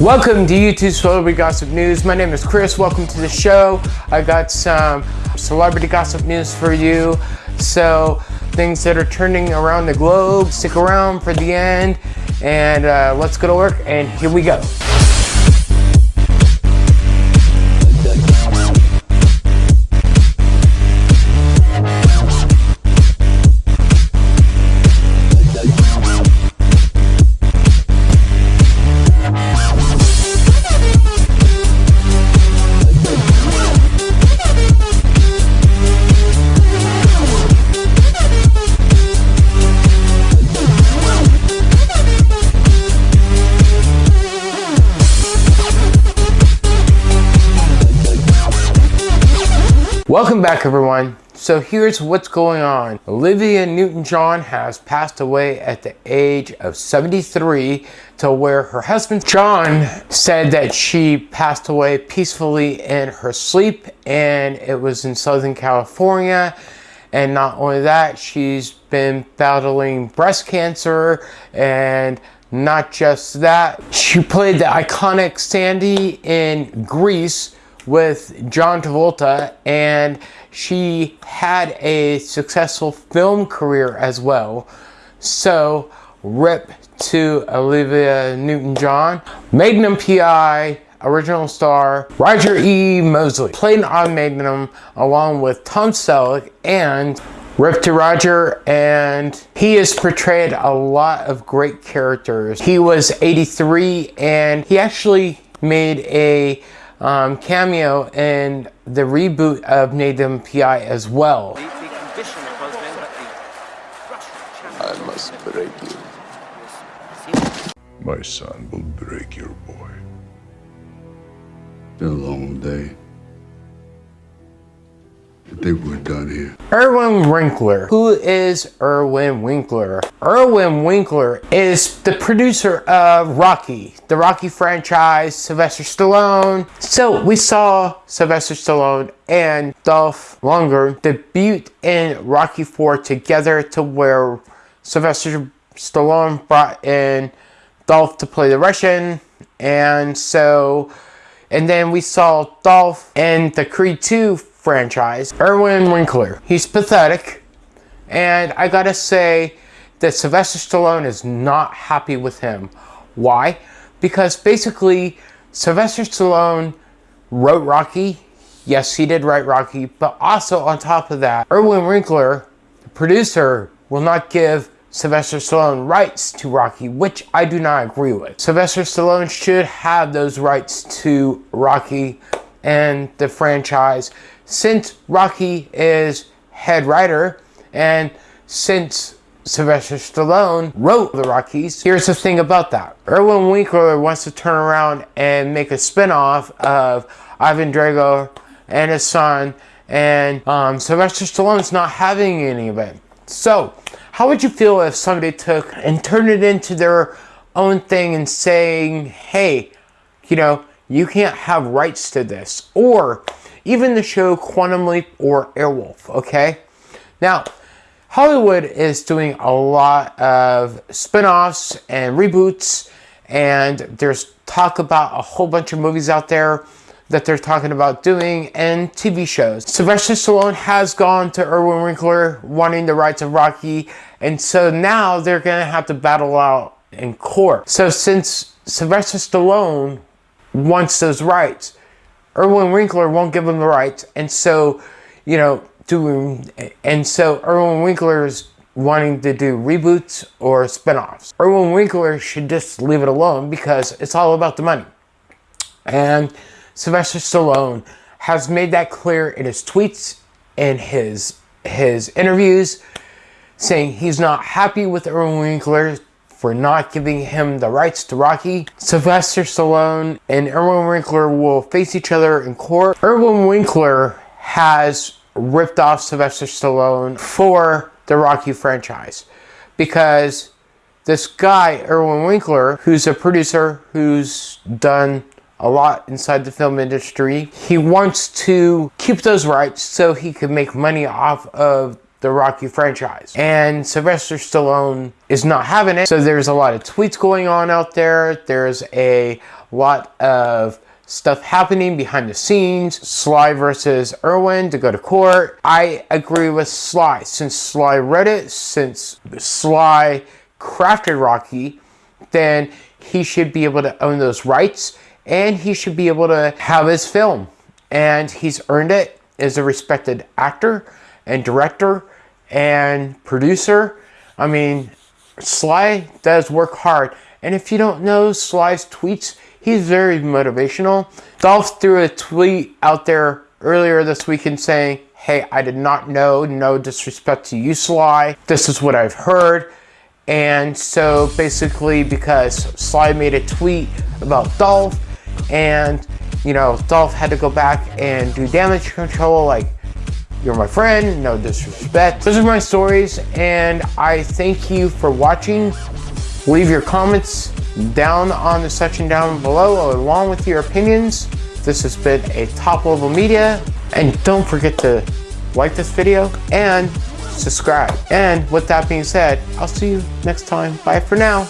Welcome to YouTube Celebrity Gossip News. My name is Chris. Welcome to the show. I got some celebrity gossip news for you. So, things that are turning around the globe. Stick around for the end and uh, let's go to work. And here we go. Welcome back everyone. So here's what's going on. Olivia Newton-John has passed away at the age of 73 to where her husband John said that she passed away peacefully in her sleep and it was in Southern California. And not only that, she's been battling breast cancer and not just that, she played the iconic Sandy in Grease with John Travolta and she had a successful film career as well. So rip to Olivia Newton-John. Magnum PI, original star Roger E. Mosley played on Magnum along with Tom Selleck and Rip to Roger and he has portrayed a lot of great characters. He was 83 and he actually made a um, cameo in the reboot of Magnum PI as well. I must break you. My son will break your boy. Been a long day think we're done here. Irwin Winkler. Who is Irwin Winkler? Irwin Winkler is the producer of Rocky, the Rocky franchise, Sylvester Stallone. So we saw Sylvester Stallone and Dolph Lundgren debut in Rocky 4 together to where Sylvester Stallone brought in Dolph to play the Russian. And so, and then we saw Dolph in the Creed 2 franchise, Irwin Winkler. He's pathetic, and I gotta say that Sylvester Stallone is not happy with him. Why? Because basically, Sylvester Stallone wrote Rocky. Yes, he did write Rocky, but also on top of that, Irwin Winkler, the producer, will not give Sylvester Stallone rights to Rocky, which I do not agree with. Sylvester Stallone should have those rights to Rocky and the franchise since Rocky is head writer and since Sylvester Stallone wrote the Rockies, here's the thing about that. Irwin Winkler wants to turn around and make a spinoff of Ivan Drago and his son and um, Sylvester Stallone's not having any of it. So, how would you feel if somebody took and turned it into their own thing and saying, hey, you know, you can't have rights to this. Or even the show Quantum Leap or Airwolf, okay? Now, Hollywood is doing a lot of spin-offs and reboots and there's talk about a whole bunch of movies out there that they're talking about doing and TV shows. Sylvester Stallone has gone to Irwin Winkler wanting the rights of Rocky and so now they're gonna have to battle out in court. So since Sylvester Stallone wants those rights. Irwin Winkler won't give him the rights, and so, you know, doing, and so Irwin Winkler is wanting to do reboots or spin-offs. Irwin Winkler should just leave it alone because it's all about the money. And Sylvester Stallone has made that clear in his tweets and his his interviews, saying he's not happy with Irwin Winkler for not giving him the rights to Rocky. Sylvester Stallone and Irwin Winkler will face each other in court. Irwin Winkler has ripped off Sylvester Stallone for the Rocky franchise because this guy, Irwin Winkler, who's a producer who's done a lot inside the film industry, he wants to keep those rights so he can make money off of the Rocky franchise. And Sylvester Stallone is not having it. So there's a lot of tweets going on out there. There's a lot of stuff happening behind the scenes. Sly versus Irwin to go to court. I agree with Sly. Since Sly read it, since Sly crafted Rocky, then he should be able to own those rights and he should be able to have his film. And he's earned it as a respected actor and director and producer. I mean, Sly does work hard. And if you don't know Sly's tweets, he's very motivational. Dolph threw a tweet out there earlier this weekend saying, Hey, I did not know, no disrespect to you, Sly. This is what I've heard. And so basically, because Sly made a tweet about Dolph, and you know, Dolph had to go back and do damage control, like, you're my friend, no disrespect. Those are my stories, and I thank you for watching. Leave your comments down on the section down below along with your opinions. This has been a top level media, and don't forget to like this video and subscribe. And with that being said, I'll see you next time. Bye for now.